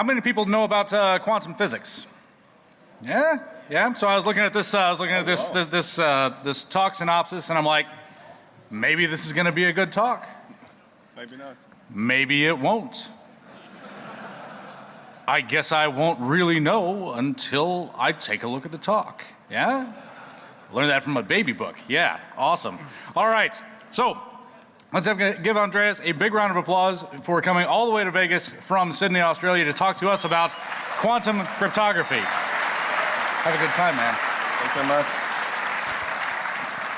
How many people know about uh, quantum physics? Yeah, yeah. So I was looking at this. Uh, I was looking at this this this, uh, this talk synopsis, and I'm like, maybe this is going to be a good talk. Maybe not. Maybe it won't. I guess I won't really know until I take a look at the talk. Yeah? Learned that from a baby book. Yeah, awesome. All right, so let's have, give Andreas a big round of applause for coming all the way to Vegas from Sydney, Australia to talk to us about quantum cryptography. Have a good time, man. Thank you very much.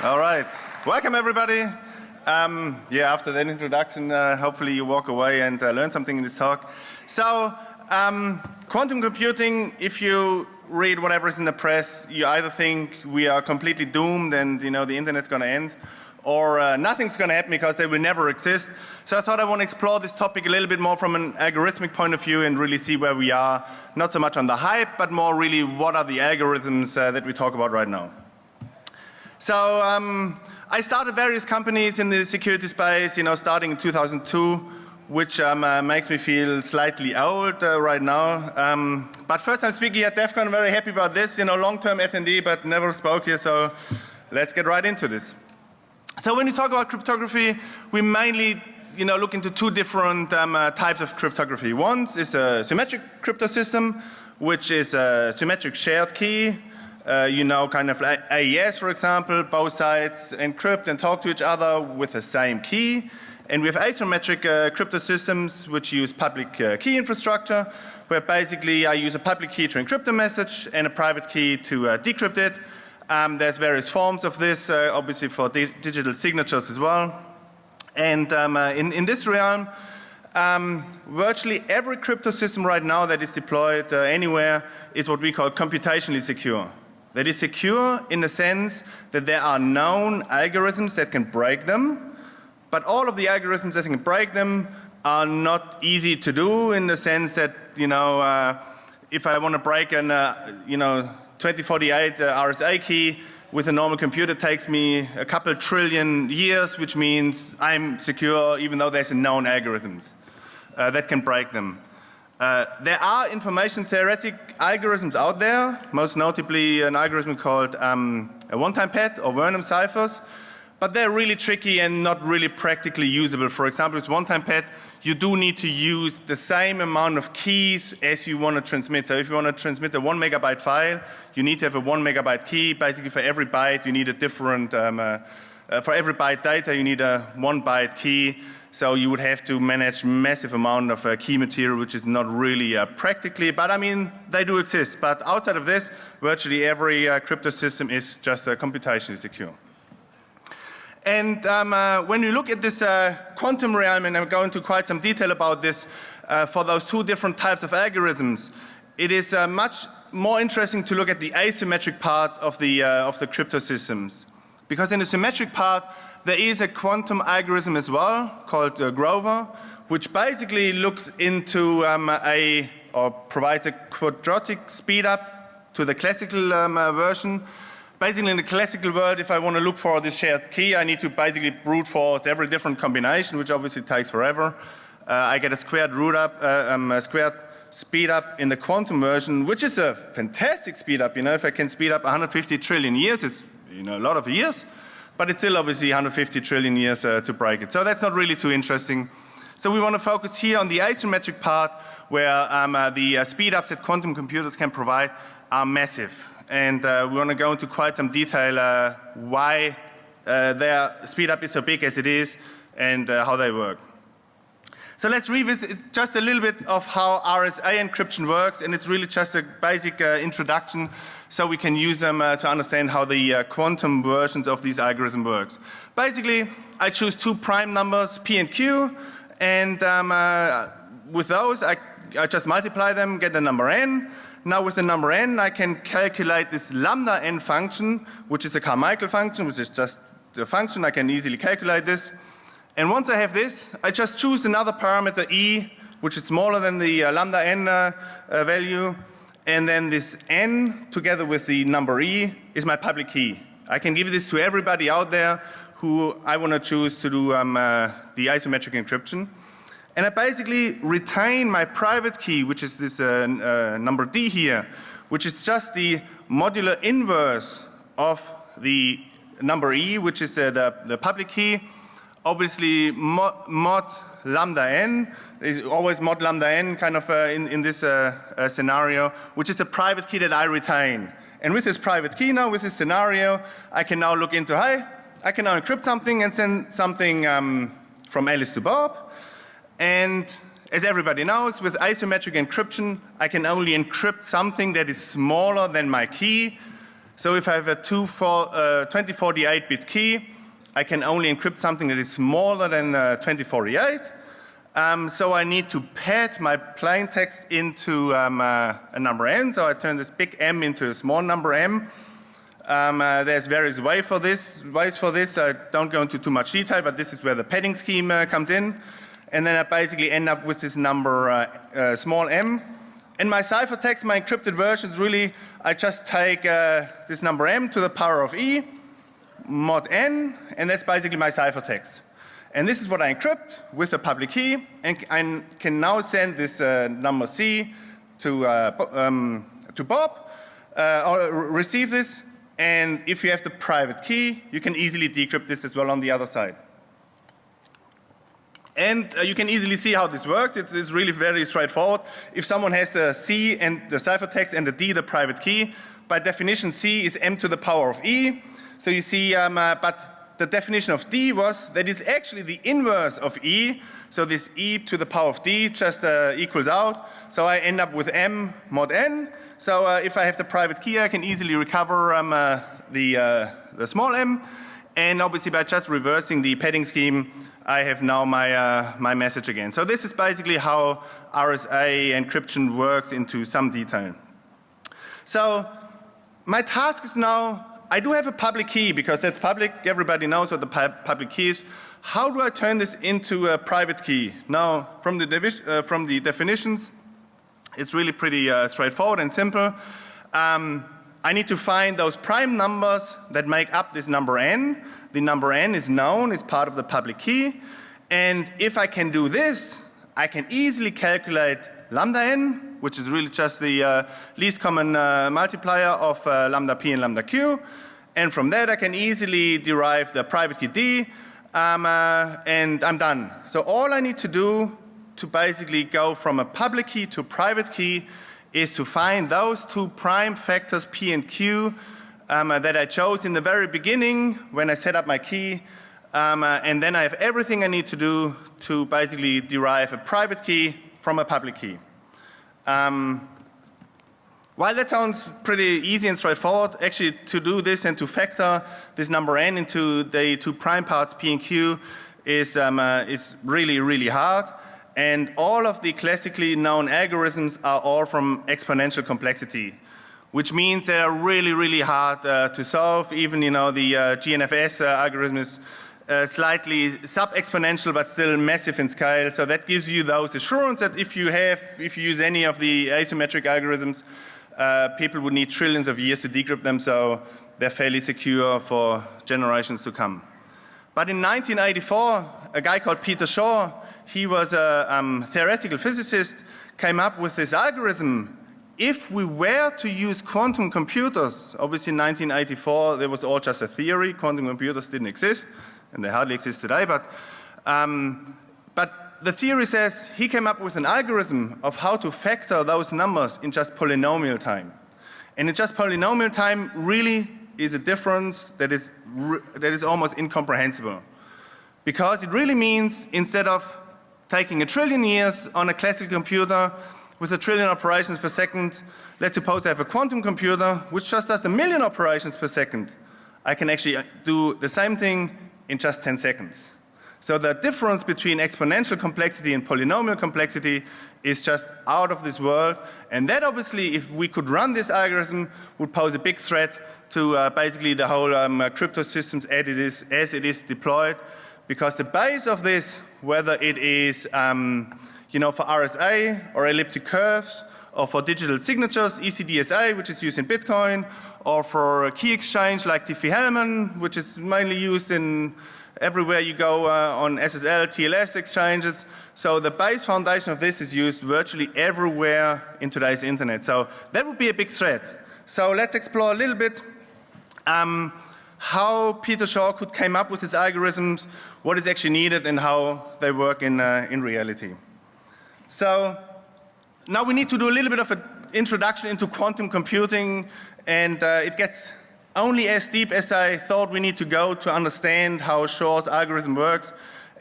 All right. Welcome, everybody. Um, yeah, after that introduction, uh, hopefully you walk away and uh, learn something in this talk. So, um, quantum computing, if you read whatever is in the press, you either think we are completely doomed and you know the internet's going to end, or uh, nothing's going to happen because they will never exist. So I thought I want to explore this topic a little bit more from an algorithmic point of view and really see where we are, not so much on the hype, but more really what are the algorithms uh, that we talk about right now. So um, I started various companies in the security space, you know, starting in 2002 which um, uh, makes me feel slightly old uh, right now. Um, but first I'm speaking at DEF CON, very happy about this, you know, long-term attendee, but never spoke here, so let's get right into this. So when you talk about cryptography, we mainly you know, look into two different um, uh, types of cryptography. One is a symmetric crypto system, which is a symmetric shared key. Uh, you know, kind of like AES, for example, both sides encrypt and talk to each other with the same key. And we have asymmetric uh, crypto systems which use public uh, key infrastructure where basically I use a public key to encrypt a message and a private key to uh, decrypt it. Um, there's various forms of this uh, obviously for di digital signatures as well. And um, uh, in, in this realm um, virtually every crypto system right now that is deployed uh, anywhere is what we call computationally secure. That is secure in the sense that there are known algorithms that can break them but all of the algorithms that can break them are not easy to do in the sense that, you know, uh, if I want to break an, uh, you know, 2048 uh, RSA key with a normal computer takes me a couple trillion years, which means I'm secure even though there's a known algorithms uh, that can break them. Uh, there are information theoretic algorithms out there, most notably an algorithm called um, a one-time pad or Vernam ciphers, but they're really tricky and not really practically usable. For example, with one-time pad, you do need to use the same amount of keys as you want to transmit. So if you want to transmit a one megabyte file, you need to have a one megabyte key. Basically for every byte you need a different, um, uh, uh, for every byte data you need a one byte key. So you would have to manage massive amount of uh, key material which is not really uh, practically, but I mean they do exist. But outside of this, virtually every uh, crypto system is just uh, computationally secure. And um, uh, when you look at this uh, quantum realm, and I'm going into quite some detail about this uh, for those two different types of algorithms, it is uh, much more interesting to look at the asymmetric part of the, uh, of the crypto systems. Because in the symmetric part, there is a quantum algorithm as well called uh, Grover, which basically looks into um, a, or provides a quadratic speed up to the classical um, version basically in the classical world if I want to look for this shared key I need to basically brute force every different combination which obviously takes forever. Uh, I get a squared root up, uh, um, a squared speed up in the quantum version which is a fantastic speed up you know if I can speed up 150 trillion years it's you know a lot of years but it's still obviously 150 trillion years uh, to break it. So that's not really too interesting. So we want to focus here on the asymmetric part where um, uh, the uh, speed ups that quantum computers can provide are massive and uh, we want to go into quite some detail uh, why uh, their speed up is so big as it is and uh, how they work. So let's revisit just a little bit of how RSA encryption works and it's really just a basic uh, introduction so we can use them uh, to understand how the quantum versions of these algorithms works. Basically I choose two prime numbers P and Q and um, with those I, I just multiply them get the number n now with the number n I can calculate this lambda n function which is a Carmichael function which is just the function I can easily calculate this. And once I have this I just choose another parameter e which is smaller than the uh, lambda n uh, uh, value and then this n together with the number e is my public key. I can give this to everybody out there who I want to choose to do um, uh, the asymmetric encryption. And I basically retain my private key, which is this uh, uh, number D here, which is just the modular inverse of the number E, which is uh, the, the public key. Obviously, mod, mod, lambda n is always mod lambda n kind of uh, in, in this uh, uh, scenario, which is the private key that I retain. And with this private key now, with this scenario, I can now look into, hey, I can now encrypt something and send something um, from Alice to Bob. And as everybody knows, with asymmetric encryption, I can only encrypt something that is smaller than my key. So if I have a 2048-bit uh, key, I can only encrypt something that is smaller than uh, 2048. Um, so I need to pad my plain text into um, uh, a number n. So I turn this big M into a small number m. Um, uh, there's various way for this, ways for this. I don't go into too much detail, but this is where the padding scheme uh, comes in. And then I basically end up with this number uh, uh, small m. In my ciphertext, my encrypted version is really, I just take uh, this number m to the power of e, mod n, and that's basically my ciphertext. And this is what I encrypt with a public key and I can now send this uh, number C to, uh, um, to Bob uh, or receive this. And if you have the private key, you can easily decrypt this as well on the other side. And uh, you can easily see how this works. It's, it's, really very straightforward. If someone has the C and the ciphertext and the D, the private key, by definition C is M to the power of E. So you see, um, uh, but the definition of D was that it's actually the inverse of E. So this E to the power of D just uh, equals out. So I end up with M mod N. So uh, if I have the private key, I can easily recover um, uh, the, uh, the small m. And obviously by just reversing the padding scheme, I have now my, uh, my message again. So this is basically how RSA encryption works into some detail. So my task is now I do have a public key because that's public. Everybody knows what the pu public key is. How do I turn this into a private key? Now, from the, uh, from the definitions, it's really pretty uh, straightforward and simple. Um, I need to find those prime numbers that make up this number n. The number n is known, it's part of the public key. And if I can do this, I can easily calculate lambda n, which is really just the uh, least common uh, multiplier of uh, lambda p and lambda q. And from that I can easily derive the private key d um, uh, and I'm done. So all I need to do to basically go from a public key to private key is to find those two prime factors p and q um, uh, that I chose in the very beginning when I set up my key um, uh, and then I have everything I need to do to basically derive a private key from a public key. Um, while that sounds pretty easy and straightforward, actually to do this and to factor this number n into the two prime parts p and q is, um, uh, is really, really hard. And all of the classically known algorithms are all from exponential complexity, which means they are really, really hard uh, to solve. Even, you know, the uh, GNFS uh, algorithm is uh, slightly sub-exponential but still massive in scale. So that gives you those assurance that if you have, if you use any of the asymmetric algorithms, uh, people would need trillions of years to decrypt them so they're fairly secure for generations to come. But in 1984, a guy called Peter Shor, he was a um, theoretical physicist, came up with this algorithm. If we were to use quantum computers, obviously in 1984 there was all just a theory, quantum computers didn't exist and they hardly exist today. But, um, but the theory says he came up with an algorithm of how to factor those numbers in just polynomial time. And in just polynomial time really is a difference that is, that is almost incomprehensible. Because it really means instead of taking a trillion years on a classical computer with a trillion operations per second, let's suppose I have a quantum computer which just does a million operations per second. I can actually do the same thing in just 10 seconds. So the difference between exponential complexity and polynomial complexity is just out of this world. And that obviously, if we could run this algorithm, would pose a big threat to uh, basically the whole um, uh, crypto systems as it, is, as it is deployed. Because the base of this, whether it is um, you know, for RSA or elliptic curves, or for digital signatures, ECDSA, which is used in Bitcoin, or for a key exchange like Diffie-Hellman, which is mainly used in everywhere you go uh, on SSL, TLS exchanges. So the base foundation of this is used virtually everywhere in today's internet. So that would be a big threat. So let's explore a little bit um, how Peter Shor could came up with his algorithms, what is actually needed and how they work in, uh, in reality. So now we need to do a little bit of an introduction into quantum computing and uh, it gets only as deep as I thought we need to go to understand how Shor's algorithm works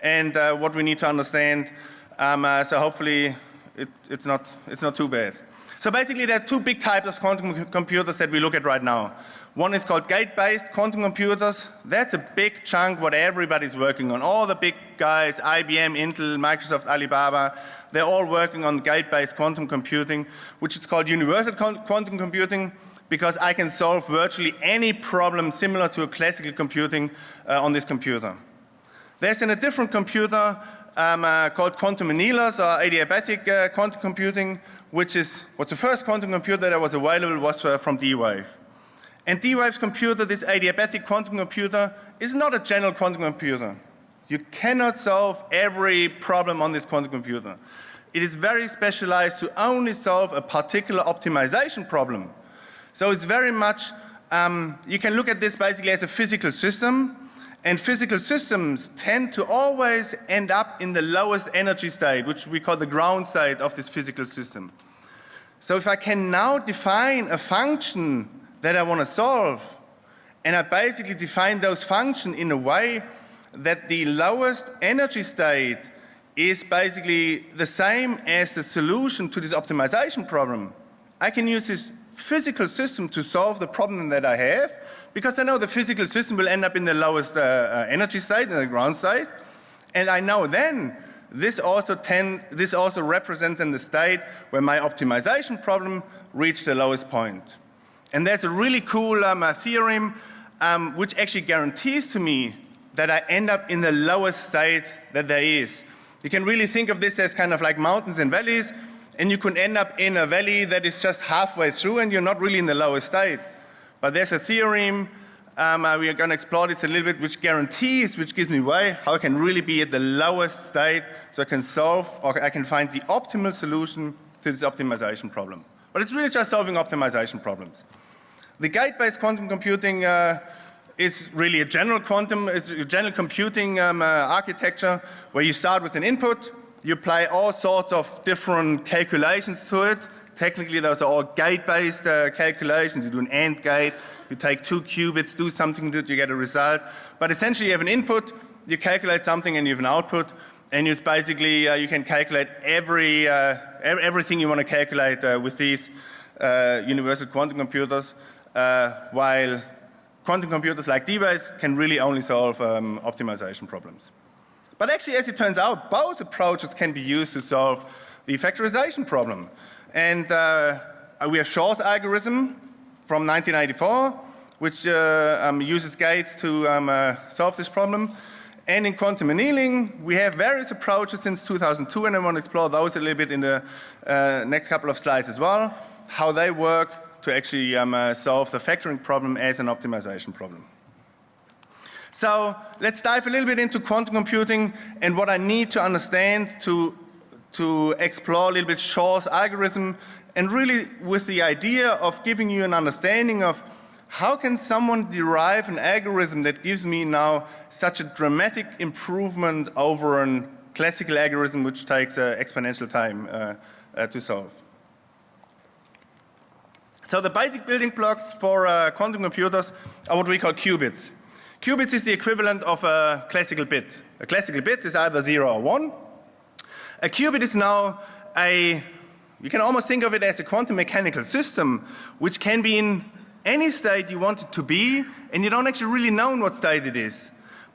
and uh, what we need to understand. Um, uh, so hopefully it, it's, not, it's not too bad. So basically there are two big types of quantum computers that we look at right now. One is called gate-based quantum computers. That's a big chunk what everybody's working on. All the big guys, IBM, Intel, Microsoft, Alibaba, they're all working on gate-based quantum computing, which is called universal quantum computing because I can solve virtually any problem similar to a classical computing uh, on this computer. There's in a different computer um, uh, called quantum annealers or adiabatic uh, quantum computing, which is what's the first quantum computer that was available was uh, from D-Wave. And D-Wave's computer, this adiabatic quantum computer, is not a general quantum computer. You cannot solve every problem on this quantum computer. It is very specialized to only solve a particular optimization problem. So it's very much, um, you can look at this basically as a physical system and physical systems tend to always end up in the lowest energy state, which we call the ground state of this physical system. So if I can now define a function that I want to solve, and I basically define those functions in a way that the lowest energy state is basically the same as the solution to this optimization problem, I can use this physical system to solve the problem that I have because I know the physical system will end up in the lowest uh, uh, energy state, in the ground state. And I know then this also, tend, this also represents in the state where my optimization problem reached the lowest point. And there's a really cool um, uh, theorem um, which actually guarantees to me that I end up in the lowest state that there is. You can really think of this as kind of like mountains and valleys and you can end up in a valley that is just halfway through and you're not really in the lowest state. But there's a theorem, um, uh, we are going to explore this a little bit, which guarantees, which gives me way how I can really be at the lowest state so I can solve or I can find the optimal solution to this optimization problem. But it's really just solving optimization problems. The gate-based quantum computing uh, is really a general quantum, a general computing um, uh, architecture where you start with an input, you apply all sorts of different calculations to it. Technically, those are all gate-based uh, calculations. You do an AND gate, you take two qubits, do something to it, you get a result. But essentially, you have an input, you calculate something, and you have an output. And it's basically, uh, you can calculate every, uh, everything you want to calculate uh, with these uh, universal quantum computers, uh, while quantum computers like D-Wave can really only solve um, optimization problems. But actually, as it turns out, both approaches can be used to solve the factorization problem. And uh, we have Shor's algorithm from 1994, which uh, um, uses gates to um, uh, solve this problem. And in quantum annealing, we have various approaches since 2002, and I want to explore those a little bit in the uh, next couple of slides as well, how they work to actually um, uh, solve the factoring problem as an optimization problem. So let's dive a little bit into quantum computing and what I need to understand to, to explore a little bit Shor's algorithm and really with the idea of giving you an understanding of how can someone derive an algorithm that gives me now such a dramatic improvement over a classical algorithm which takes uh, exponential time uh, uh, to solve. So the basic building blocks for uh, quantum computers are what we call qubits. Qubits is the equivalent of a classical bit. A classical bit is either 0 or 1. A qubit is now a, you can almost think of it as a quantum mechanical system which can be in any state you want it to be and you don't actually really know in what state it is.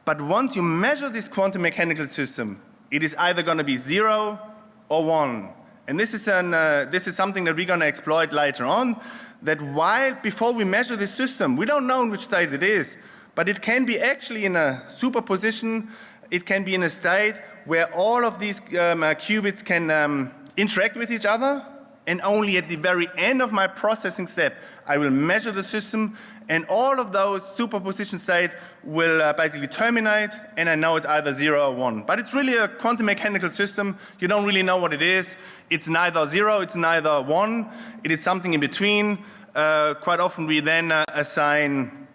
But once you measure this quantum mechanical system, it is either going to be 0 or 1. And this is, an, uh, this is something that we're going to exploit later on, that while before we measure this system, we don't know in which state it is, but it can be actually in a superposition, it can be in a state where all of these um, uh, qubits can um, interact with each other and only at the very end of my processing step, I will measure the system and all of those superposition states will uh, basically terminate and I know it's either 0 or 1. But it's really a quantum mechanical system. You don't really know what it is. It's neither 0, it's neither 1. It is something in between. Uh, quite often we then uh, assign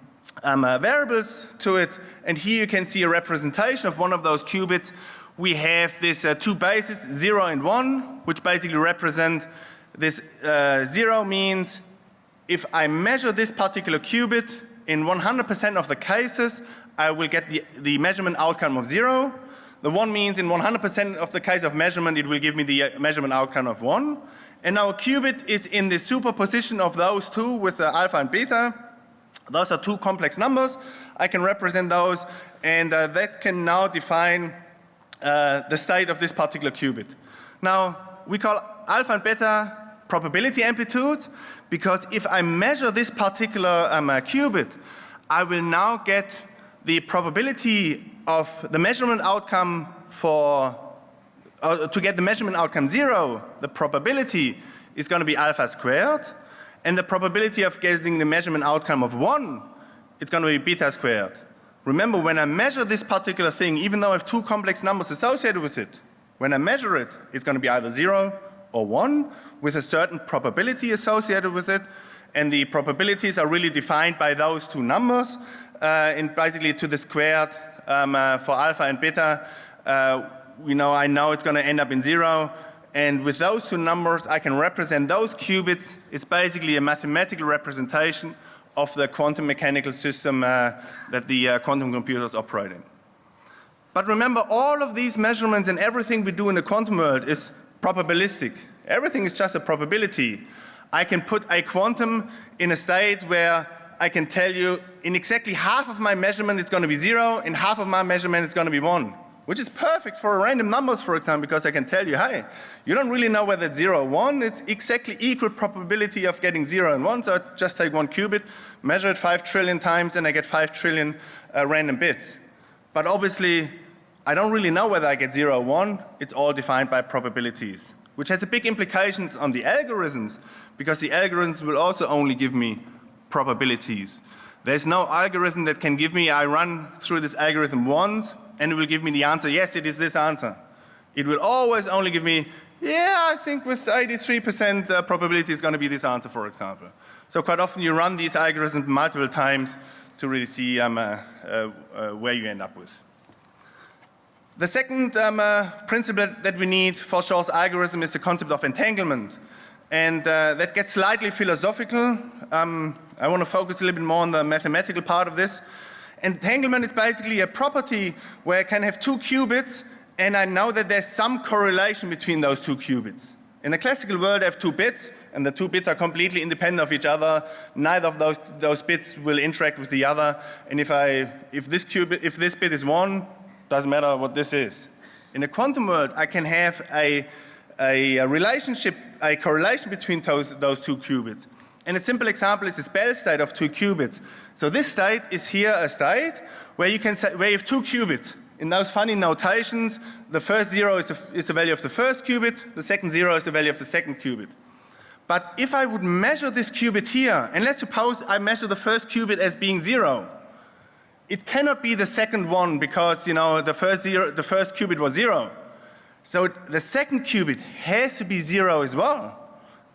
um, uh, variables to it and here you can see a representation of one of those qubits. We have this uh, two bases 0 and 1 which basically represent this uh, 0 means if I measure this particular qubit in 100% of the cases, I will get the, the measurement outcome of 0. The 1 means in 100% of the case of measurement, it will give me the uh, measurement outcome of 1. And now qubit is in the superposition of those two with the alpha and beta. Those are two complex numbers. I can represent those and uh, that can now define uh, the state of this particular qubit. Now we call alpha and beta probability amplitudes because if I measure this particular um, uh, qubit, I will now get the probability of the measurement outcome for uh, to get the measurement outcome 0, the probability is going to be alpha squared and the probability of getting the measurement outcome of 1 it's going to be beta squared. Remember when I measure this particular thing even though I have two complex numbers associated with it, when I measure it it's going to be either 0 or 1 with a certain probability associated with it and the probabilities are really defined by those two numbers uh, and basically to the squared um, uh, for alpha and beta uh, you know I know it's going to end up in 0 and with those two numbers I can represent those qubits it's basically a mathematical representation of the quantum mechanical system uh, that the uh, quantum computers operate in. But remember all of these measurements and everything we do in the quantum world is probabilistic. Everything is just a probability. I can put a quantum in a state where I can tell you in exactly half of my measurement it's going to be 0, in half of my measurement it's going to be 1, which is perfect for random numbers for example because I can tell you, hey, you don't really know whether it's 0 or 1, it's exactly equal probability of getting 0 and 1, so I just take one qubit, measure it 5 trillion times and I get 5 trillion uh, random bits. But obviously I don't really know whether I get 0 or 1, it's all defined by probabilities which has a big implication on the algorithms because the algorithms will also only give me probabilities. There's no algorithm that can give me, I run through this algorithm once and it will give me the answer, yes it is this answer. It will always only give me, yeah I think with 83% uh, probability it's going to be this answer for example. So quite often you run these algorithms multiple times to really see um, uh, uh where you end up with. The second um, uh, principle that we need for Shor's algorithm is the concept of entanglement. And uh, that gets slightly philosophical. Um, I want to focus a little bit more on the mathematical part of this. Entanglement is basically a property where I can have two qubits and I know that there's some correlation between those two qubits. In a classical world I have two bits and the two bits are completely independent of each other. Neither of those, those bits will interact with the other and if I, if this qubit, if this bit is 1 doesn't matter what this is. In a quantum world, I can have a, a, a relationship, a correlation between those, those two qubits. And a simple example is this Bell state of two qubits. So this state is here a state where you can say, where you have two qubits. In those funny notations, the first zero is the, is the value of the first qubit, the second zero is the value of the second qubit. But if I would measure this qubit here, and let's suppose I measure the first qubit as being zero, it cannot be the second one because you know the first zero the first qubit was zero. So the second qubit has to be zero as well.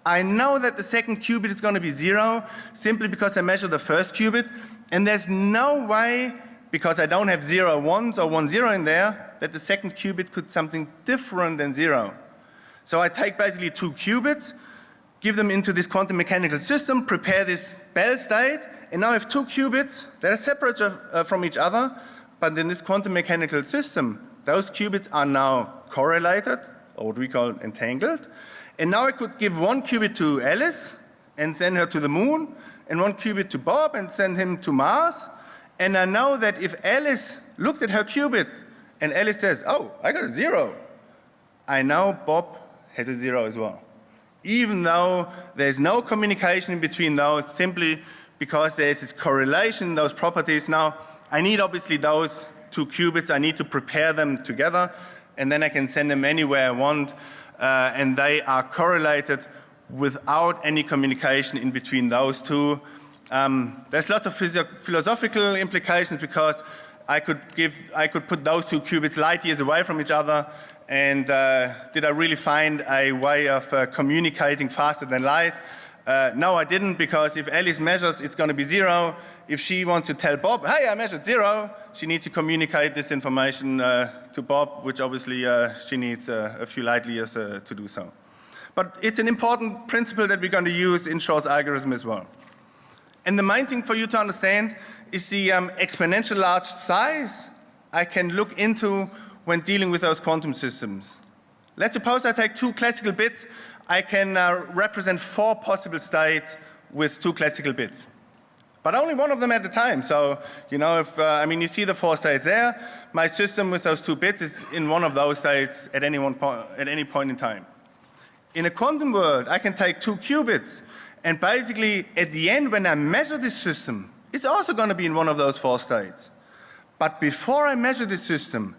I know that the second qubit is going to be zero simply because I measure the first qubit and there's no way because I don't have zero ones or one zero in there that the second qubit could something different than zero. So I take basically two qubits, give them into this quantum mechanical system, prepare this Bell state and now I have two qubits that are separate uh, from each other, but in this quantum mechanical system, those qubits are now correlated, or what we call entangled. And now I could give one qubit to Alice and send her to the moon, and one qubit to Bob and send him to Mars. And I know that if Alice looks at her qubit and Alice says, oh, I got a zero, I know Bob has a zero as well. Even though there's no communication between those, simply because there is this correlation, those properties. Now, I need obviously those two qubits, I need to prepare them together and then I can send them anywhere I want uh, and they are correlated without any communication in between those two. Um, there's lots of philosophical implications because I could give, I could put those two qubits light years away from each other and uh, did I really find a way of uh, communicating faster than light? Uh, no, I didn't because if Alice measures, it's going to be zero. If she wants to tell Bob, hey, I measured zero, she needs to communicate this information uh, to Bob, which obviously uh, she needs uh, a few light years to do so. But it's an important principle that we're going to use in Shor's algorithm as well. And the main thing for you to understand is the um, exponential large size I can look into when dealing with those quantum systems. Let's suppose I take two classical bits I can uh, represent four possible states with two classical bits. But only one of them at a time. So, you know, if, uh, I mean, you see the four states there. My system with those two bits is in one of those states at any, one point, at any point in time. In a quantum world, I can take two qubits and basically at the end when I measure this system, it's also going to be in one of those four states. But before I measure this system,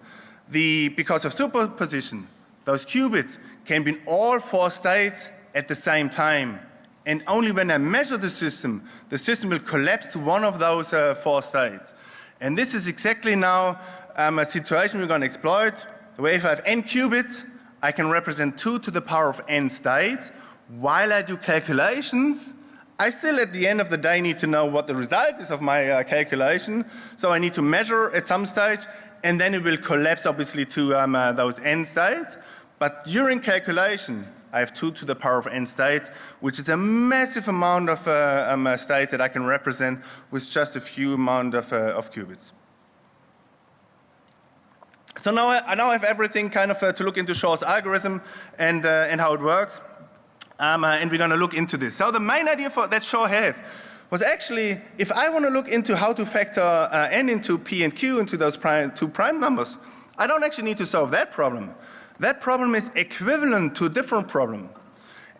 the, because of superposition, those qubits can be in all four states at the same time. And only when I measure the system, the system will collapse to one of those uh, four states. And this is exactly now um, a situation we're going to exploit, where if I have n qubits, I can represent 2 to the power of n states. While I do calculations, I still at the end of the day need to know what the result is of my uh, calculation. So I need to measure at some stage and then it will collapse obviously to um, uh, those n states. But during calculation, I have 2 to the power of n states, which is a massive amount of uh, um, uh, states that I can represent with just a few amount of, uh, of qubits. So now I, I, now have everything kind of uh, to look into Shor's algorithm and, uh, and how it works. Um, and we're going to look into this. So the main idea for, that Shor had was actually if I want to look into how to factor n into p and q into those prime, two prime numbers, I don't actually need to solve that problem. That problem is equivalent to a different problem.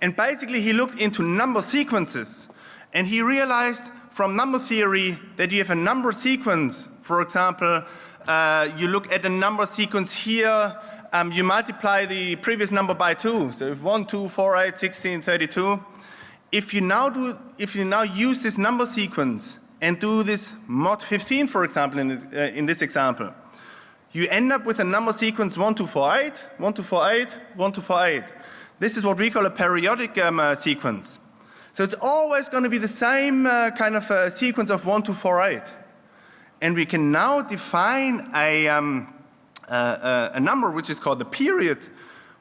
And basically he looked into number sequences and he realized from number theory that you have a number sequence. For example, uh, you look at a number sequence here, um, you multiply the previous number by 2. So if 1, 2, 4, 8, 16, 32. If you now do, if you now use this number sequence and do this mod 15 for example in, uh, in this example, you end up with a number sequence 1 to 48, 1 to 48, 1 to 48. This is what we call a periodic um, uh, sequence. So it's always going to be the same uh, kind of uh, sequence of 1 to 48. And we can now define a, um, uh, a number which is called the period,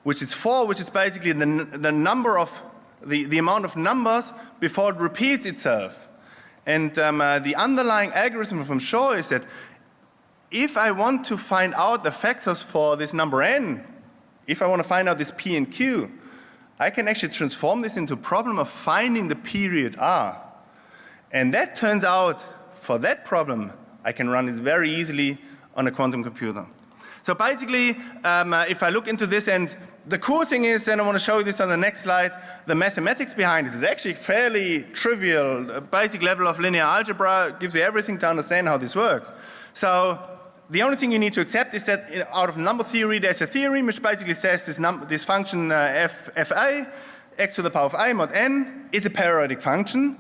which is 4, which is basically the, the number of, the, the amount of numbers before it repeats itself. And um, uh, the underlying algorithm from Shor is that if I want to find out the factors for this number n, if I want to find out this p and q, I can actually transform this into a problem of finding the period r. And that turns out, for that problem, I can run it very easily on a quantum computer. So basically, um, uh, if I look into this and the cool thing is, and I want to show you this on the next slide, the mathematics behind it is actually fairly trivial. A basic level of linear algebra gives you everything to understand how this works. So the only thing you need to accept is that out of number theory there's a theorem which basically says this, this function uh, f, fa x to the power of i mod n is a periodic function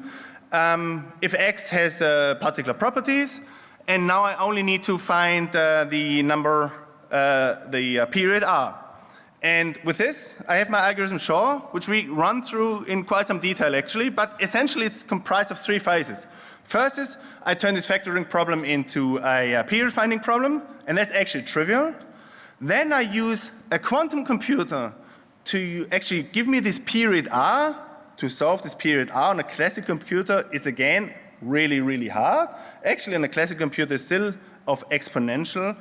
um, if x has uh, particular properties and now I only need to find uh, the number, uh, the uh, period r. And with this I have my algorithm Shor which we run through in quite some detail actually but essentially it's comprised of three phases. First is I turn this factoring problem into a, a period finding problem and that's actually trivial. Then I use a quantum computer to actually give me this period R to solve this period R on a classic computer is again really really hard. Actually on a classic computer is still of exponential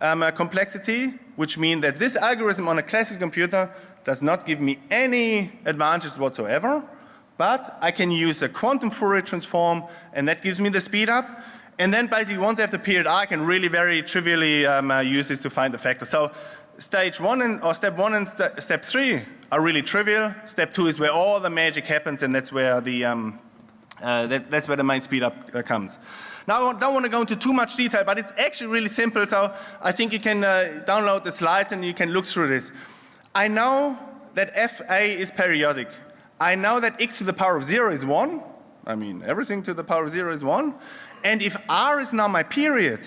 um, uh, complexity which means that this algorithm on a classic computer does not give me any advantages whatsoever but I can use a quantum Fourier transform and that gives me the speed up. And then basically once I have the period I can really very trivially um, uh, use this to find the factor. So stage one and, or step one and st step three are really trivial. Step two is where all the magic happens and that's where the, um, uh, that, that's where the main speed up uh, comes. Now I don't want to go into too much detail but it's actually really simple so I think you can uh, download the slides and you can look through this. I know that FA is periodic. I know that x to the power of 0 is 1. I mean, everything to the power of 0 is 1. And if r is now my period,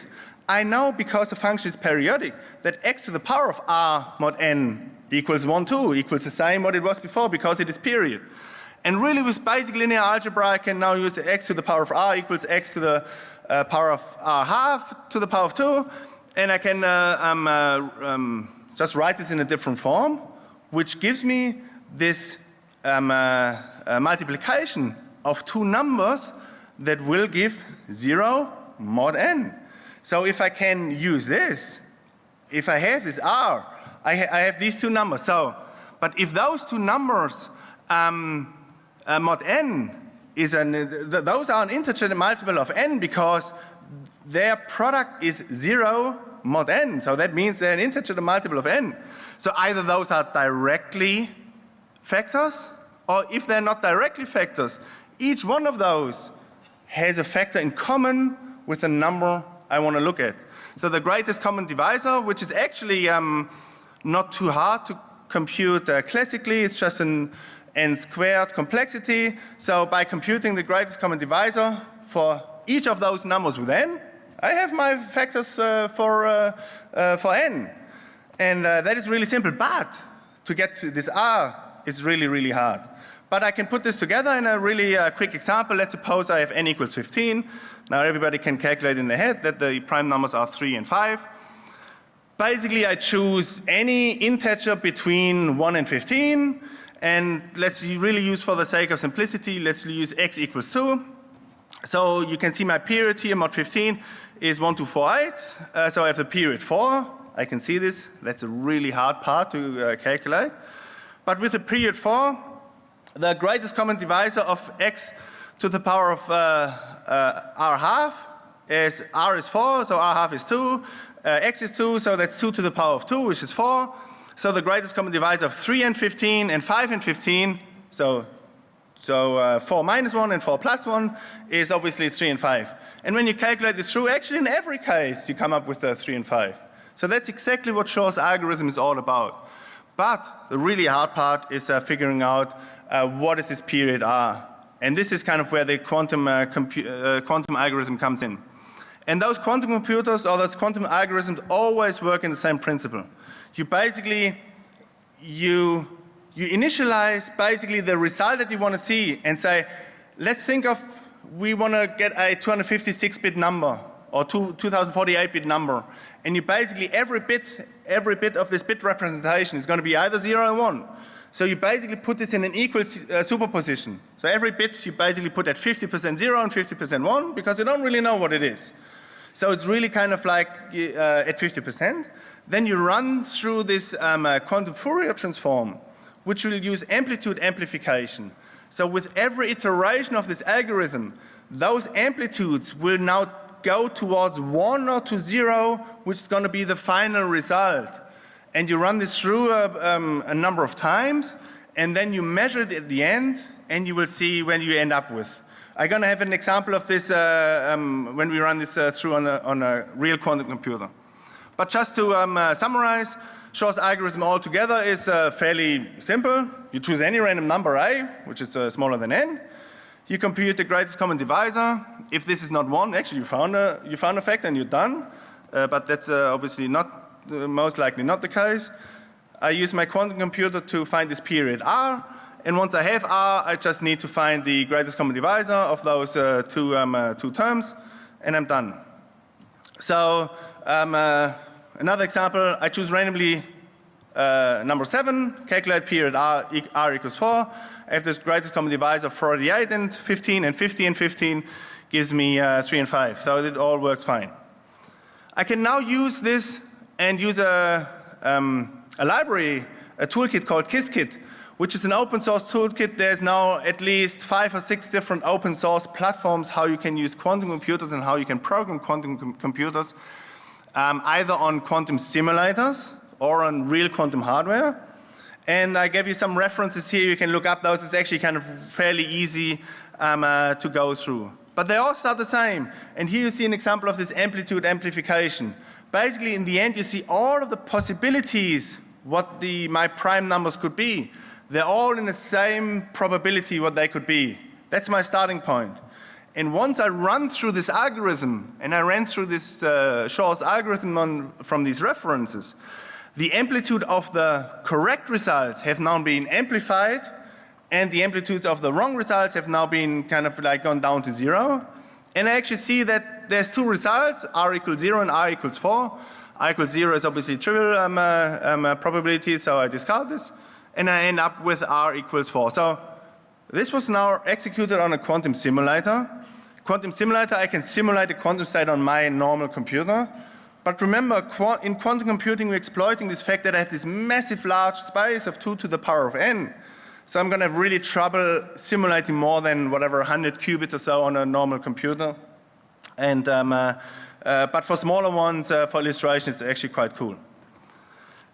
I know because the function is periodic that x to the power of r mod n equals 1, 2, equals the same what it was before because it is period. And really with basic linear algebra I can now use x to the power of r equals x to the uh, power of r half to the power of 2 and I can uh, um, uh, um, just write this in a different form which gives me this um, uh, uh, multiplication of two numbers that will give 0 mod n. So if I can use this, if I have this r, I, ha I have these two numbers. So, but if those two numbers um, uh, mod n is an, th those are an integer multiple of n because their product is 0 mod n. So that means they're an integer multiple of n. So either those are directly factors or if they're not directly factors, each one of those has a factor in common with the number I want to look at. So the greatest common divisor, which is actually um, not too hard to compute uh, classically, it's just an n squared complexity. So by computing the greatest common divisor for each of those numbers with n, I have my factors uh, for, uh, uh for n. And uh, that is really simple, but to get to this r is really, really hard. But I can put this together in a really uh, quick example. Let's suppose I have n equals 15. Now everybody can calculate in their head that the prime numbers are 3 and 5. Basically I choose any integer between 1 and 15 and let's really use for the sake of simplicity, let's use x equals 2. So you can see my period here, mod 15, is 1, 2, 4, 8. Uh, so I have the period 4. I can see this. That's a really hard part to uh, calculate. But with the period 4, the greatest common divisor of x to the power of uh, uh, r half is r is 4, so r half is 2, uh, x is 2, so that's 2 to the power of 2, which is 4. So the greatest common divisor of 3 and 15 and 5 and 15, so, so uh, 4 minus 1 and 4 plus 1 is obviously 3 and 5. And when you calculate this through, actually in every case you come up with uh, 3 and 5. So that's exactly what Shor's algorithm is all about. But the really hard part is uh, figuring out uh, what is this period R. And this is kind of where the quantum, uh, uh, quantum algorithm comes in. And those quantum computers or those quantum algorithms always work in the same principle. You basically, you, you initialize basically the result that you want to see and say, let's think of, we want to get a 256 bit number or 2048 bit number. And you basically, every bit, every bit of this bit representation is going to be either 0 or 1. So you basically put this in an equal uh, superposition. So every bit you basically put at 50% 0 and 50% 1 because you don't really know what it is. So it's really kind of like uh, at 50%. Then you run through this um, uh, quantum Fourier transform which will use amplitude amplification. So with every iteration of this algorithm, those amplitudes will now go towards 1 or to 0, which is going to be the final result and you run this through a, um, a number of times and then you measure it at the end and you will see when you end up with. I'm going to have an example of this uh, um, when we run this uh, through on a, on a, real quantum computer. But just to um, uh, summarize, Shor's algorithm altogether is uh, fairly simple. You choose any random number a, which is uh, smaller than n. You compute the greatest common divisor. If this is not 1, actually you found a, you found a factor and you're done. Uh, but that's uh, obviously not most likely not the case. I use my quantum computer to find this period R and once I have R I just need to find the greatest common divisor of those uh, two, um, uh, two terms and I'm done. So um, uh, another example I choose randomly uh, number 7 calculate period R, R equals 4 I have this greatest common divisor of 48 and 15 and 50 and 15 gives me uh, 3 and 5 so it all works fine. I can now use this and use a, um, a library, a toolkit called Qiskit, which is an open source toolkit. There's now at least five or six different open source platforms how you can use quantum computers and how you can program quantum com computers, um, either on quantum simulators or on real quantum hardware. And I gave you some references here. You can look up those. It's actually kind of fairly easy um, uh, to go through. But they all start the same. And here you see an example of this amplitude amplification basically in the end you see all of the possibilities what the, my prime numbers could be. They're all in the same probability what they could be. That's my starting point. And once I run through this algorithm, and I ran through this uh, Shor's algorithm on, from these references, the amplitude of the correct results have now been amplified, and the amplitudes of the wrong results have now been kind of like gone down to zero. And I actually see that there's two results, r equals zero and r equals four. r equals zero is obviously trivial um, uh, um, uh, probability, so I discard this. And I end up with r equals four. So this was now executed on a quantum simulator. Quantum simulator, I can simulate a quantum state on my normal computer. But remember, in quantum computing, we're exploiting this fact that I have this massive large space of 2 to the power of n. So I'm going to have really trouble simulating more than whatever 100 qubits or so on a normal computer. And, um, uh, uh, but for smaller ones, uh, for illustration, it's actually quite cool.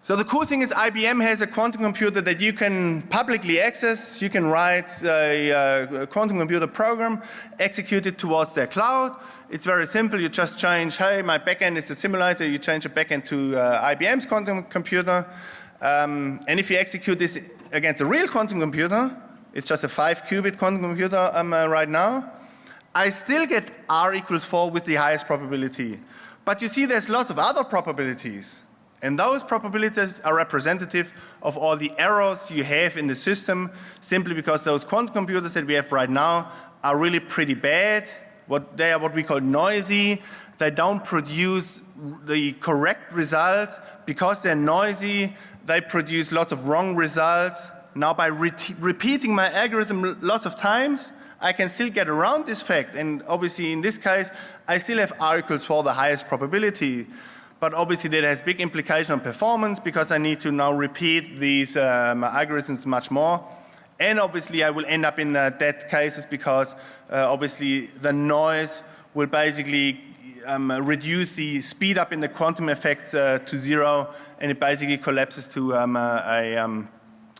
So the cool thing is IBM has a quantum computer that you can publicly access. You can write a, a, quantum computer program, execute it towards their cloud. It's very simple. You just change, hey, my backend is a simulator. You change the backend to uh, IBM's quantum computer. Um, and if you execute this against a real quantum computer, it's just a five qubit quantum computer um, uh, right now, I still get R equals four with the highest probability. But you see there's lots of other probabilities. And those probabilities are representative of all the errors you have in the system simply because those quantum computers that we have right now are really pretty bad. What they are what we call noisy. They don't produce the correct results. Because they're noisy, they produce lots of wrong results. Now by re repeating my algorithm lots of times, I can still get around this fact. And obviously in this case, I still have R equals 4 the highest probability but obviously that has big implication on performance because I need to now repeat these um, algorithms much more. And obviously I will end up in uh, dead cases because obviously the noise will basically um, reduce the speed up in the quantum effects uh, to zero and it basically collapses to um, a, um,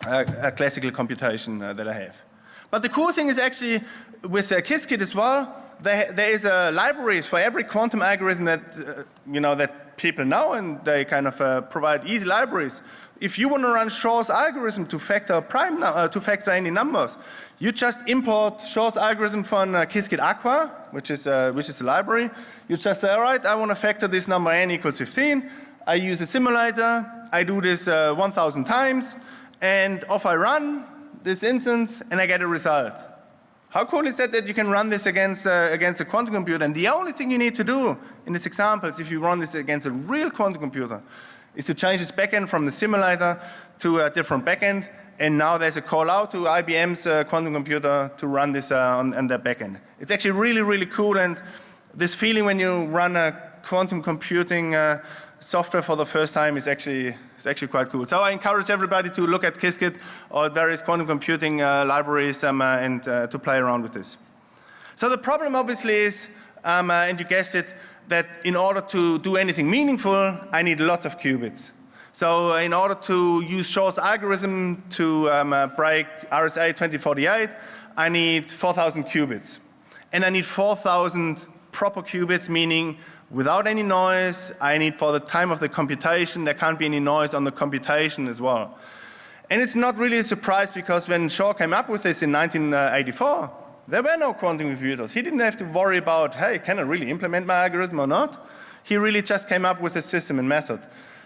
a, a, classical computation uh, that I have. But the cool thing is actually with uh, Qiskit as well, there, there is a libraries for every quantum algorithm that, uh, you know, that people now and they kind of uh, provide easy libraries. If you want to run Shor's algorithm to factor prime uh, to factor any numbers, you just import Shor's algorithm from uh, Qiskit Aqua, which is uh, which is a library. You just say, all right, I want to factor this number n equals 15. I use a simulator. I do this uh, 1,000 times, and off I run this instance, and I get a result. How cool is that that you can run this against, uh, against a quantum computer? And the only thing you need to do in this example is if you run this against a real quantum computer is to change this backend from the simulator to a different backend. And now there's a call out to IBM's uh, quantum computer to run this uh, on, on their backend. It's actually really, really cool. And this feeling when you run a quantum computing uh, software for the first time is actually, is actually quite cool. So I encourage everybody to look at Qiskit or various quantum computing uh, libraries um, uh, and uh, to play around with this. So the problem obviously is, um, uh, and you guessed it, that in order to do anything meaningful, I need lots of qubits. So in order to use Shor's algorithm to um, uh, break RSA 2048, I need 4,000 qubits. And I need 4,000 proper qubits, meaning without any noise. I need for the time of the computation, there can't be any noise on the computation as well. And it's not really a surprise because when Shor came up with this in 1984, there were no quantum computers. He didn't have to worry about, hey, can I really implement my algorithm or not? He really just came up with a system and method.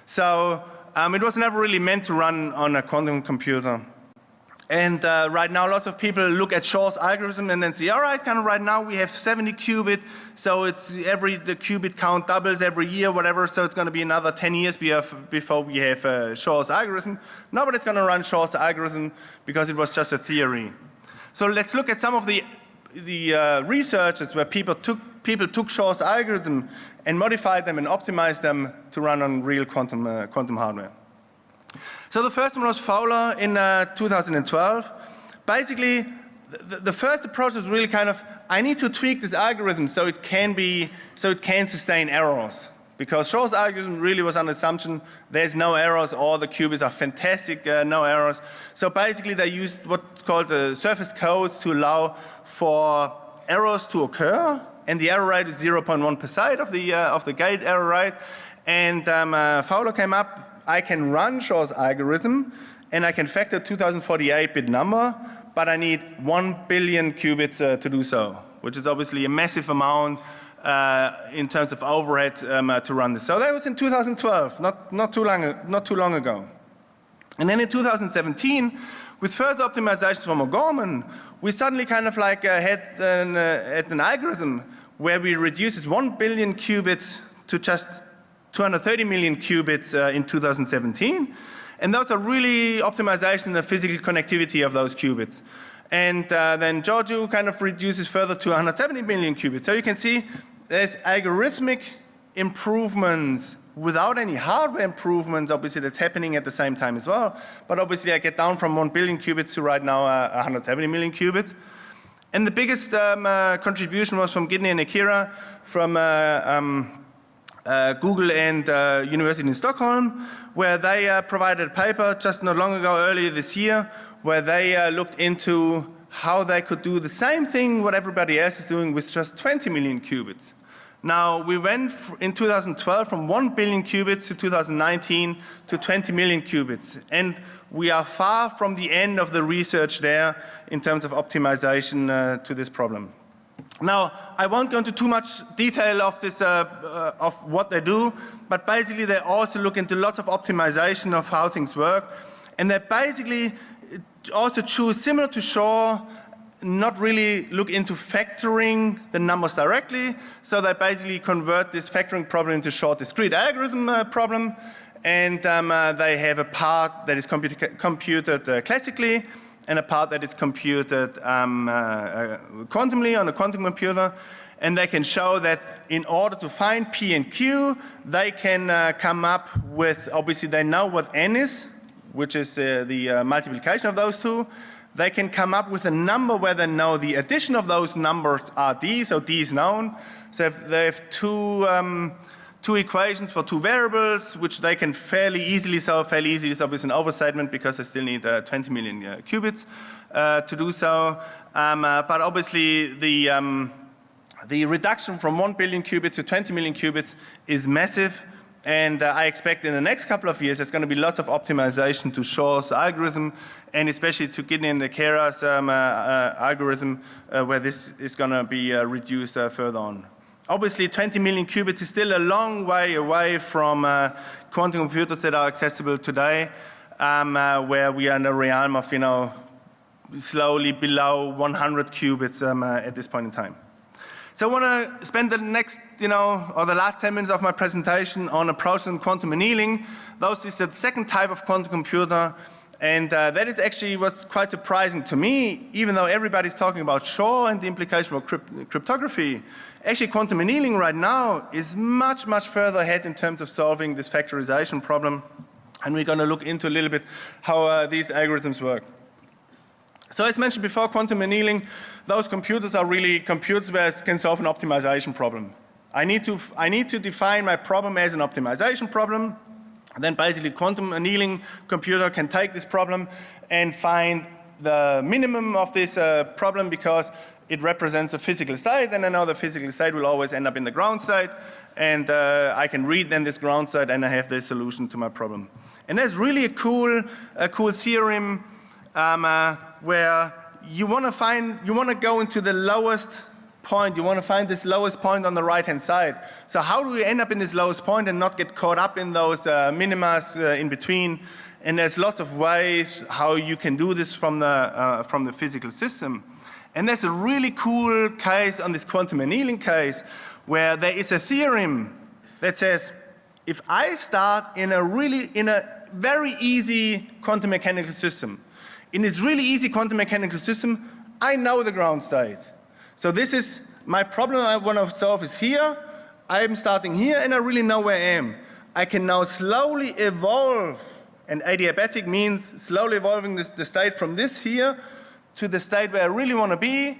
So um, it was never really meant to run on a quantum computer. And uh, right now lots of people look at Shor's algorithm and then say, all right, kind of right now we have 70 qubit, so it's every, the qubit count doubles every year, whatever, so it's going to be another 10 years before we have uh, Shor's algorithm. No, but it's going to run Shor's algorithm because it was just a theory. So let's look at some of the, the uh, researches where people took, people took Shor's algorithm and modified them and optimized them to run on real quantum, uh, quantum hardware. So the first one was Fowler in uh, 2012. Basically, the, the, first approach was really kind of, I need to tweak this algorithm so it can be, so it can sustain errors. Because Shor's algorithm really was the assumption there's no errors, all the qubits are fantastic, uh, no errors. So basically they used what's called the surface codes to allow for errors to occur, and the error rate is 0.1 percent of the uh, of the gate error rate. And um, uh, Fowler came up I can run Shor's algorithm and I can factor 2048 bit number, but I need 1 billion qubits uh, to do so, which is obviously a massive amount uh, in terms of overhead um, uh, to run this. So that was in 2012, not, not, too long, not too long ago. And then in 2017, with further optimizations from O'Gorman, we suddenly kind of like uh, had an, uh, had an algorithm where we reduces 1 billion qubits to just 230 million qubits uh, in 2017. And those are really optimization in the physical connectivity of those qubits. And uh, then Gheorghiu kind of reduces further to 170 million qubits. So you can see there's algorithmic improvements without any hardware improvements, obviously that's happening at the same time as well. But obviously I get down from 1 billion qubits to right now uh, 170 million qubits. And the biggest um, uh, contribution was from Gidney and Ekerå from uh, um, Google and uh, University in Stockholm, where they uh, provided a paper just not long ago, earlier this year, where they looked into how they could do the same thing what everybody else is doing with just 20 million qubits. Now, we went in 2012 from 1 billion qubits to 2019 to 20 million qubits. And we are far from the end of the research there in terms of optimization uh, to this problem. Now, I won't go into too much detail of this, uh, uh, of what they do, but basically they also look into lots of optimization of how things work. And they basically also choose, similar to Shor, not really look into factoring the numbers directly. So they basically convert this factoring problem into short discrete logarithm uh, problem. And um, uh, they have a part that is computed, computed uh, classically and a part that is computed um, uh, uh, quantumly on a quantum computer. And they can show that in order to find P and Q, they can uh, come up with, obviously they know what N is, which is uh, the multiplication of those two they can come up with a number where they know the addition of those numbers are d, so d is known. So if they have two, um, two equations for two variables, which they can fairly easily solve, fairly easily solve with an overstatement because they still need uh, 20 million uh, qubits uh, to do so. Um, uh, but obviously the, um, the reduction from 1 billion qubits to 20 million qubits is massive. And uh, I expect in the next couple of years there's going to be lots of optimization to Shor's algorithm and especially to in the Keras um, uh, algorithm where this is going to be reduced further on. Obviously 20 million qubits is still a long way away from uh, quantum computers that are accessible today um, where we are in the realm of you know slowly below 100 qubits um, at this point in time. So I want to spend the next, you know, or the last 10 minutes of my presentation on approaching quantum annealing. Those is the second type of quantum computer. And uh, that is actually what's quite surprising to me, even though everybody's talking about Shor and the implication for crypt cryptography. Actually, quantum annealing right now is much, much further ahead in terms of solving this factorization problem. And we're going to look into a little bit how uh, these algorithms work. So as mentioned before, quantum annealing, those computers are really computers where it can solve an optimization problem. I need to, I need to define my problem as an optimization problem. Then basically quantum annealing computer can take this problem and find the minimum of this uh, problem because it represents a physical state and I know the physical state will always end up in the ground state and uh, I can read then this ground state and I have the solution to my problem. And there's really a cool, a cool theorem um, uh, where you want to find, you want to go into the lowest point, you want to find this lowest point on the right hand side. So how do we end up in this lowest point and not get caught up in those uh, minimas uh, in between? And there's lots of ways how you can do this from the, uh, from the physical system. And there's a really cool case on this quantum annealing case where there is a theorem that says if I start in a really, in a very easy quantum mechanical system, in this really easy quantum mechanical system, I know the ground state. So this is my problem I want to solve is here. I'm starting here and I really know where I am. I can now slowly evolve and adiabatic means slowly evolving this, the state from this here to the state where I really want to be.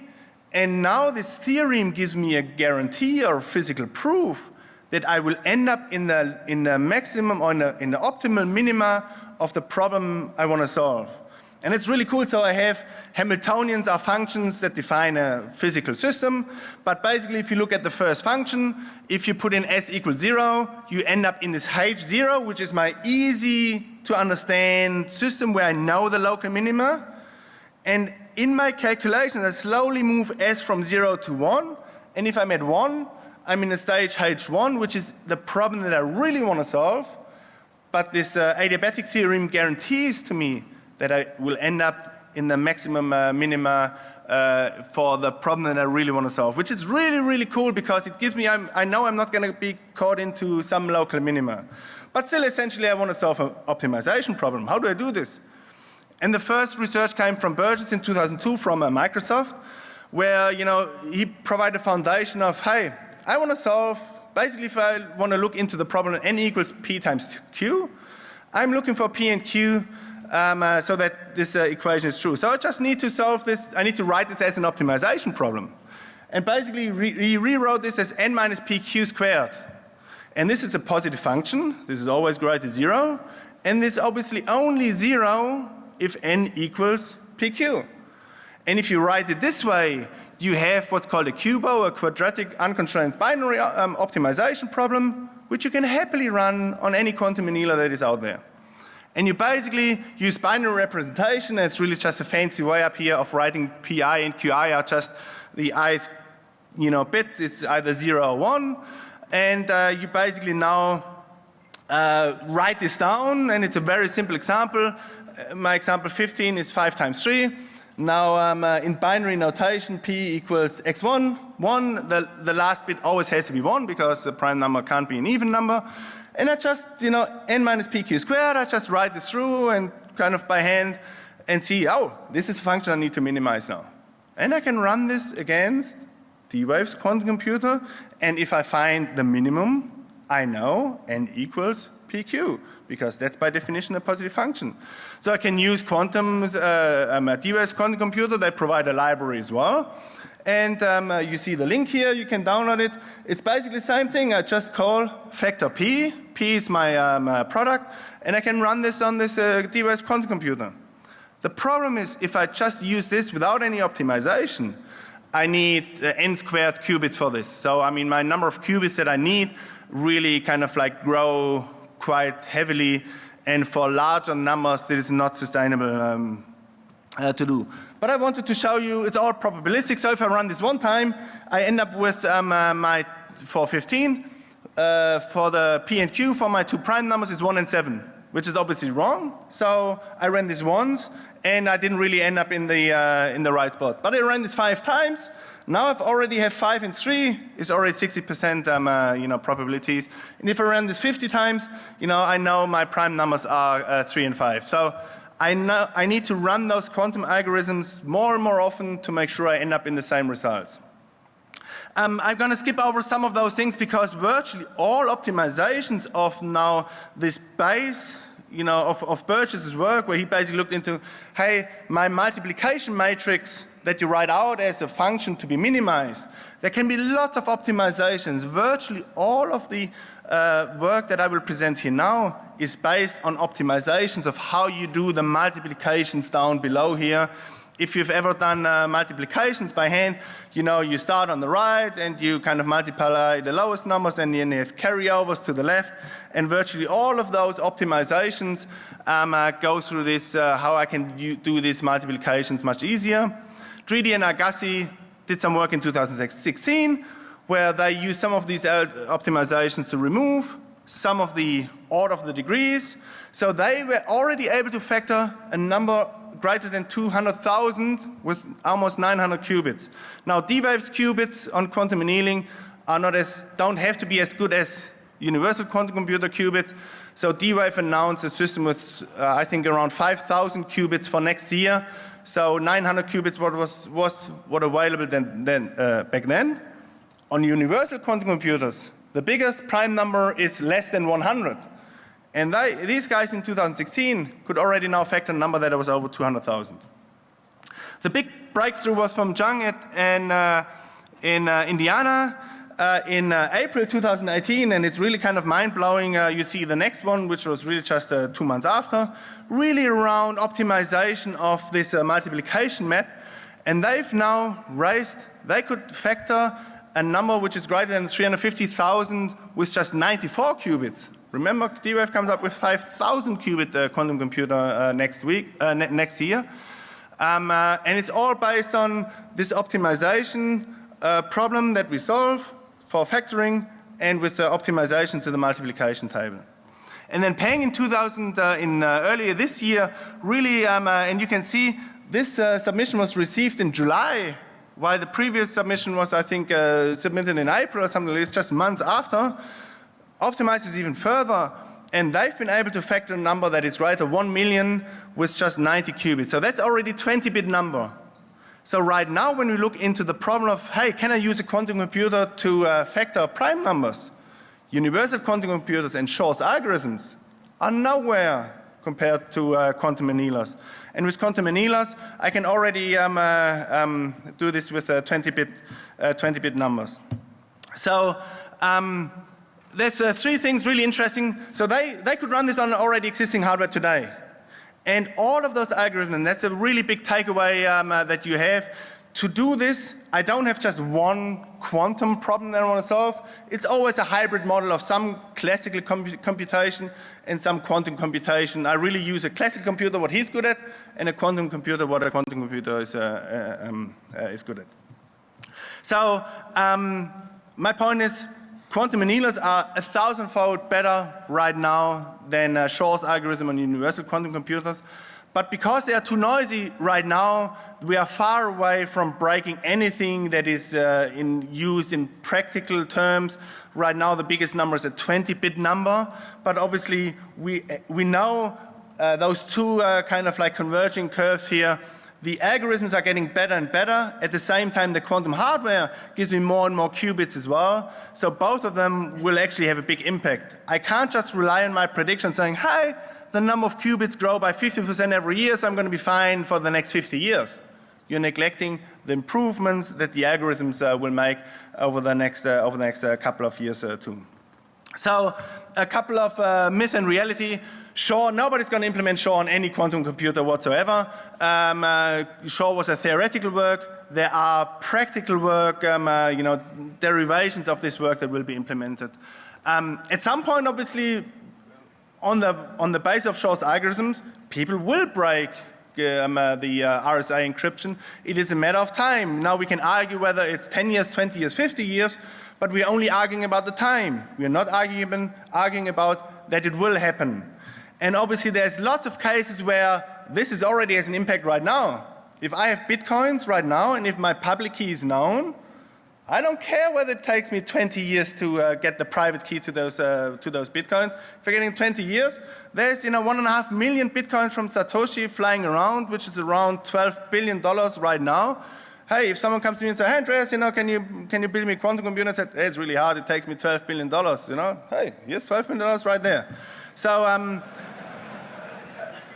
And now this theorem gives me a guarantee or physical proof that I will end up in the, in the maximum or in the, in the optimal minima of the problem I want to solve. And it's really cool. So I have Hamiltonians are functions that define a physical system. But basically, if you look at the first function, if you put in s equals zero, you end up in this h zero, which is my easy to understand system where I know the local minima. And in my calculation, I slowly move S from 0 to 1. And if I'm at 1, I'm in a stage H1, which is the problem that I really want to solve. But this uh, adiabatic theorem guarantees to me that I will end up in the maximum uh, minima uh, for the problem that I really want to solve, which is really, really cool because it gives me, I'm, i know I'm not going to be caught into some local minima. But still, essentially, I want to solve an optimization problem. How do I do this? And the first research came from Burges in 2002 from uh, Microsoft, where, you know, he provided a foundation of, hey, I want to solve, basically if I want to look into the problem n equals p times q, I'm looking for p and q um, uh, so that this uh, equation is true. So I just need to solve this, I need to write this as an optimization problem. And basically re he rewrote this as n minus pq squared. And this is a positive function, this is always greater to zero, and this obviously only zero if n equals pq. And if you write it this way, you have what's called a QUBO, a quadratic unconstrained binary um, optimization problem, which you can happily run on any quantum annealer that is out there. And you basically use binary representation and it's really just a fancy way up here of writing pi and qi are just the i's, you know bit, it's either 0 or 1 and uh, you basically now uh, write this down and it's a very simple example. Uh, my example 15 is 5 times 3. Now um, uh, in binary notation p equals x1, 1, the, the last bit always has to be 1 because the prime number can't be an even number. And I just, you know, n minus pq squared, I just write this through and kind of by hand and see, oh, this is a function I need to minimize now. And I can run this against D-Wave's quantum computer and if I find the minimum, I know n equals pq because that's by definition a positive function. So I can use quantum, uh, um, D-Wave's quantum computer, they provide a library as well. And um, uh, you see the link here, you can download it. It's basically the same thing, I just call factor P, P is my um, uh, product, and I can run this on this uh, D-Wave's quantum computer. The problem is if I just use this without any optimization, I need uh, n squared qubits for this. So I mean my number of qubits that I need really kind of like grow quite heavily and for larger numbers this is not sustainable um, uh, to do. But I wanted to show you it's all probabilistic. So if I run this one time, I end up with um, uh, my 415. Uh, for the P and Q for my two prime numbers is 1 and 7, which is obviously wrong. So I ran this once and I didn't really end up in the, uh, in the right spot. But I ran this five times. Now I've already have 5 and 3 is already 60 percent um, uh, you know, probabilities. And if I run this 50 times, you know, I know my prime numbers are uh, 3 and 5. So I, know, I need to run those quantum algorithms more and more often to make sure I end up in the same results. Um, I'm going to skip over some of those things because virtually all optimizations of now this base you know, of, of Burges's work where he basically looked into, hey, my multiplication matrix that you write out as a function to be minimized, there can be lots of optimizations. Virtually all of the uh, work that I will present here now is based on optimizations of how you do the multiplications down below here. If you've ever done uh, multiplications by hand, you know you start on the right and you kind of multiply the lowest numbers and then you have carryovers to the left and virtually all of those optimizations um, uh, go through this uh, how I can do these multiplications much easier. Dridi and Alghassi did some work in 2016 where they used some of these uh, optimizations to remove some of the order of the degrees. So they were already able to factor a number greater than 200,000 with almost 900 qubits. Now D-Wave's qubits on quantum annealing are not as, don't have to be as good as universal quantum computer qubits. So D-Wave announced a system with uh, I think around 5,000 qubits for next year. So 900 qubits what was, was what available then, then uh, back then. On universal quantum computers, the biggest prime number is less than 100. And they, these guys in 2016 could already now factor a number that was over 200,000. The big breakthrough was from Zhang at, in, uh, in uh, Indiana uh, in uh, April 2018 and it's really kind of mind-blowing. Uh, you see the next one which was really just uh, two months after, really around optimization of this multiplication map and they've now raised, they could factor a number which is greater than 350,000 with just 94 qubits Remember, D-Wave comes up with 5,000 qubit uh, quantum computer uh, next week, uh, ne next year. Um, uh, and it's all based on this optimization uh, problem that we solve for factoring and with the optimization to the multiplication table. And then Peng in 2000, uh, in earlier this year, really, um, and you can see this submission was received in July, while the previous submission was, I think, submitted in April or something like this, just months after. Optimizes even further, and they've been able to factor a number that is greater 1 million with just 90 qubits. So that's already 20-bit number. So right now when we look into the problem of, hey, can I use a quantum computer to uh, factor prime numbers? Universal quantum computers and Shor's algorithms are nowhere compared to uh, quantum annealers. And with quantum annealers, I can already um, uh, um, do this with 20-bit uh, 20 numbers. So um, there's uh, three things really interesting. So they, they could run this on already existing hardware today. And all of those algorithms, that's a really big takeaway um, uh, that you have, to do this, I don't have just one quantum problem that I want to solve. It's always a hybrid model of some classical computation and some quantum computation. I really use a classical computer, what he's good at, and a quantum computer, what a quantum computer is, uh, uh, um, uh, is good at. So um, my point is, quantum annealers are a thousandfold better right now than uh, Shor's algorithm on universal quantum computers. But because they are too noisy right now, we are far away from breaking anything that is uh, in use in practical terms. Right now the biggest number is a 20-bit number, but obviously we, we know uh, those two uh, kind of like converging curves here. The algorithms are getting better and better. At the same time, the quantum hardware gives me more and more qubits as well. So both of them will actually have a big impact. I can't just rely on my prediction saying, hey, the number of qubits grow by 50% every year, so I'm going to be fine for the next 50 years. You're neglecting the improvements that the algorithms uh, will make over the next, uh, over the next uh, couple of years uh, too. So a couple of uh, myth and reality. Shor, nobody's going to implement Shor on any quantum computer whatsoever. Um, uh, Shor was a theoretical work. There are practical work, um, you know, derivations of this work that will be implemented. Um, at some point, obviously, on the, on the base of Shor's algorithms, people will break um, uh, the uh, RSA encryption. It is a matter of time. Now we can argue whether it's 10 years, 20 years, 50 years, but we're only arguing about the time. We're not arguing, arguing about that it will happen. And obviously there's lots of cases where this is already has an impact right now. If I have bitcoins right now and if my public key is known, I don't care whether it takes me 20 years to uh, get the private key to those, uh, to those bitcoins. If you're getting 20 years, there's you know, one and a half million bitcoins from Satoshi flying around, which is around $12 billion right now. Hey, if someone comes to me and says, hey Andreas, you know, can you, can you build me a quantum computer? I said, hey, it's really hard, it takes me $12 billion, you know. Hey, here's $12 billion right there. So, um,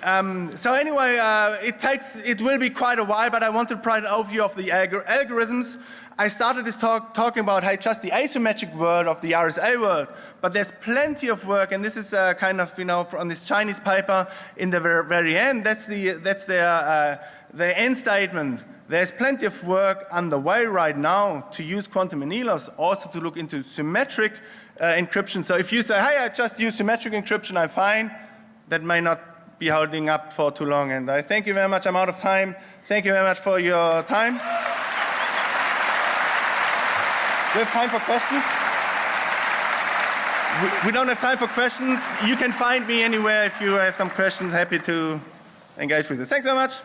um, so anyway, uh, it takes, it will be quite a while, but I want to provide an overview of the algor algorithms. I started this talk talking about hey, just the asymmetric world of the RSA world, but there's plenty of work, and this is uh, kind of you know on this Chinese paper in the very, very end. That's the that's their uh, their end statement. There's plenty of work underway right now to use quantum annealers, also to look into symmetric uh, encryption. So if you say, hey, I just use symmetric encryption, I'm fine, that may not be holding up for too long. And I thank you very much. I'm out of time. Thank you very much for your time. We have time for questions? We, we don't have time for questions. You can find me anywhere if you have some questions. Happy to engage with you. Thanks so much.